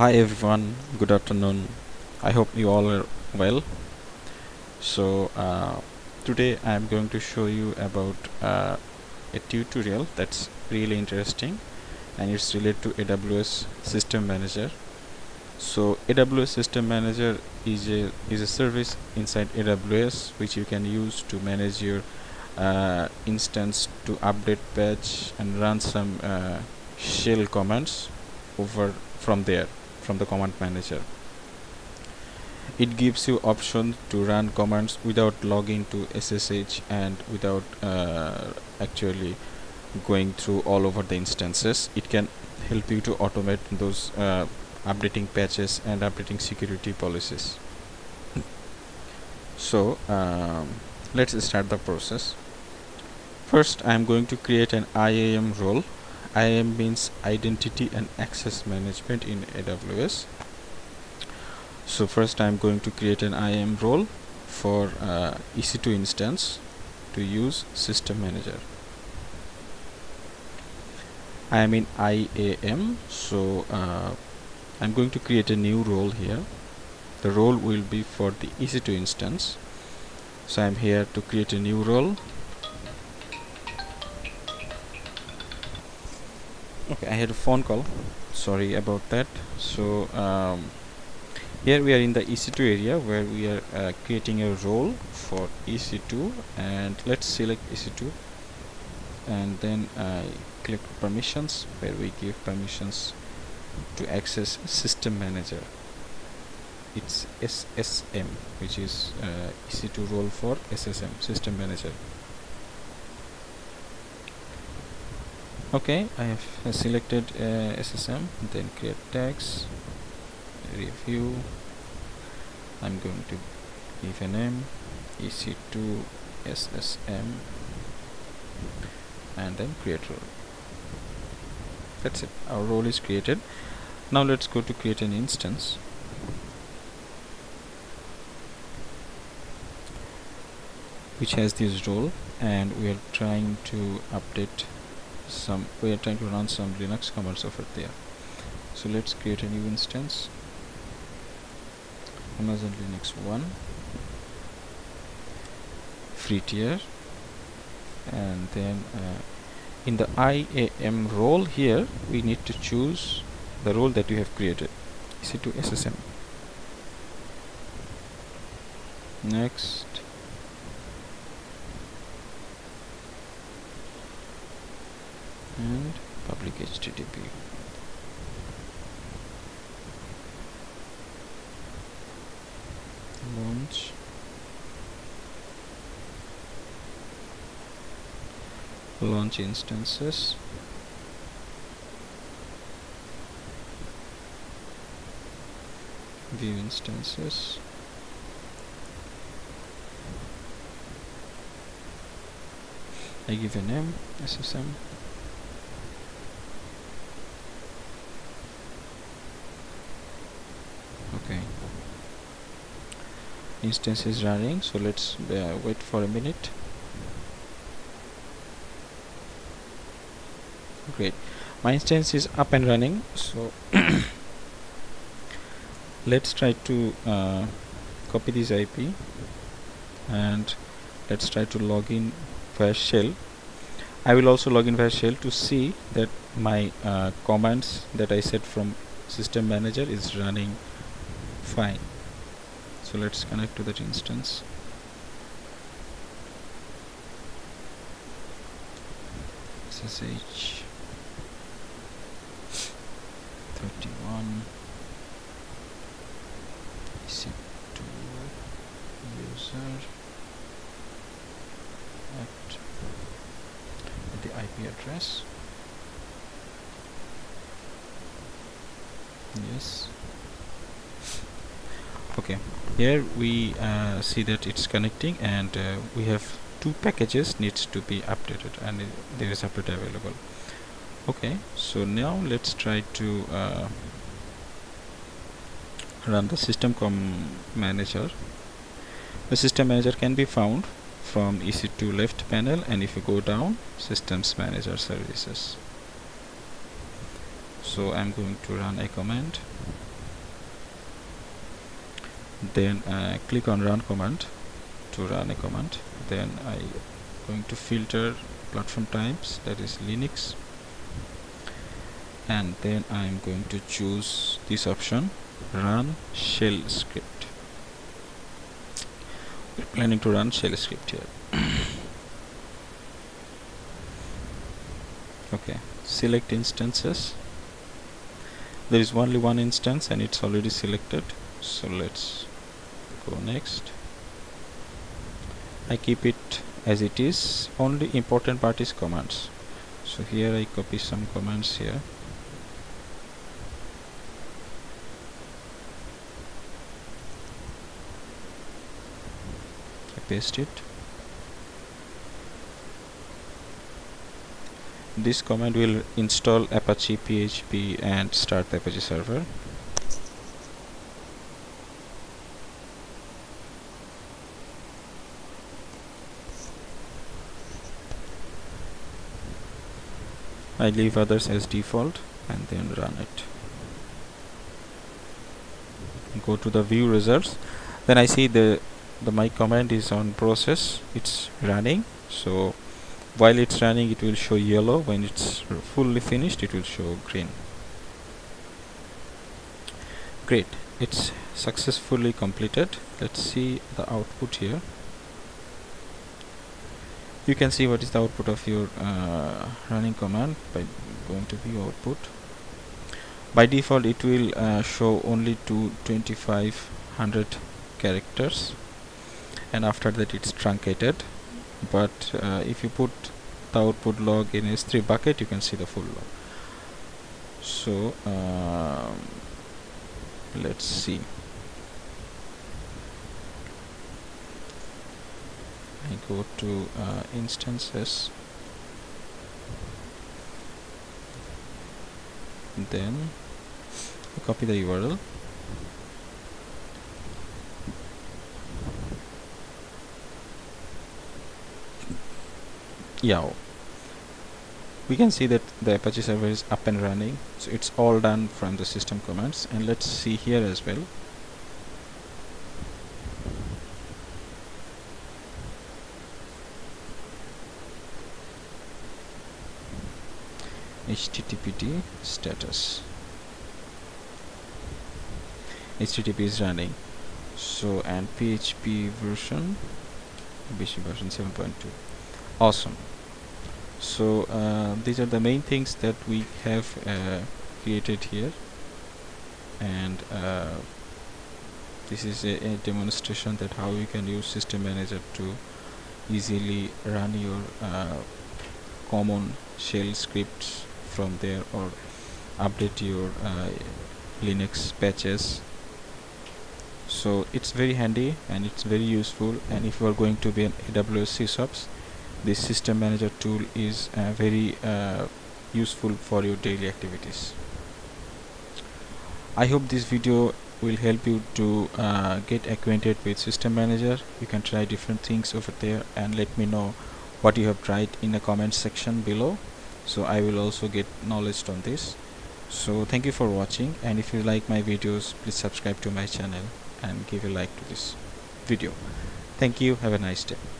Hi everyone, good afternoon. I hope you all are well. So uh, today I am going to show you about uh, a tutorial that's really interesting and it's related to AWS System Manager. So AWS System Manager is a is a service inside AWS which you can use to manage your uh, instance to update patch and run some uh, shell commands over from there from the command manager. It gives you option to run commands without logging to SSH and without uh, actually going through all over the instances. It can help you to automate those uh, updating patches and updating security policies. So um, let's start the process. First I'm going to create an IAM role IAM means identity and access management in AWS so first I'm going to create an IAM role for uh, EC2 instance to use system manager. I am in IAM so uh, I'm going to create a new role here. The role will be for the EC2 instance. So I'm here to create a new role okay I had a phone call. Sorry about that. So um, here we are in the EC2 area where we are uh, creating a role for EC2 and let's select EC2 and then uh, click permissions where we give permissions to access system manager. It's SSM which is uh, EC2 role for SSM system manager okay I have selected uh, SSM then create tags review. I'm going to give a name EC2 SSM and then create role. That's it. Our role is created. Now let's go to create an instance. Which has this role and we are trying to update some we are trying to run some linux commands over there. So let's create a new instance. Amazon linux 1 free tier. And then uh, in the IAM role here we need to choose the role that you have created. EC2 SSM next and public HTTP launch. Launch instances. View instances. I give a name SSM okay instance is running so let's uh, wait for a minute. Great. My instance is up and running so let's try to uh, copy this IP and let's try to log in via shell. I will also log in via shell to see that my uh, commands that I set from system manager is running fine so let's connect to that instance. SSH 31 EC2 user at, at the IP address? Yes okay. Here we uh, see that it's connecting and uh, we have two packages needs to be updated and there is update available. Okay. So now let's try to uh, run the system com manager. The system manager can be found from EC2 left panel and if you go down systems manager services. So I'm going to run a command then uh, click on run command to run a command. Then I going to filter platform types that is Linux. And then I'm going to choose this option run shell script. We're planning to run shell script here. Okay select instances. There is only one instance and it's already selected. So let's go next. I keep it as it is. Only important part is commands. So here I copy some commands here. I paste it. This command will install apache php and start the apache server I leave others as default and then run it. Go to the view results. Then I see the the my command is on process. It's running. So while it's running it will show yellow. When it's fully finished it will show green. Great. It's successfully completed. Let's see the output here you can see what is the output of your uh, running command by going to view output. By default it will uh, show only to 2500 characters and after that it's truncated. But uh, if you put the output log in s3 bucket you can see the full log. So um, let's see I go to uh, instances. Then I copy the URL. Yeah. We can see that the apache server is up and running so it's all done from the system commands and let's see here as well httpd status. Http is running. So and php version php version 7.2 awesome. So uh, these are the main things that we have uh, created here. And uh, this is a, a, demonstration that how you can use system manager to easily run your uh, common shell scripts from there or update your uh, Linux patches. So it's very handy and it's very useful. And if you are going to be an AWS sysops this system manager tool is uh, very uh, useful for your daily activities. I hope this video will help you to uh, get acquainted with system manager. You can try different things over there and let me know what you have tried in the comment section below so I will also get knowledge on this. So thank you for watching. And if you like my videos please subscribe to my channel and give a like to this video. Thank you. Have a nice day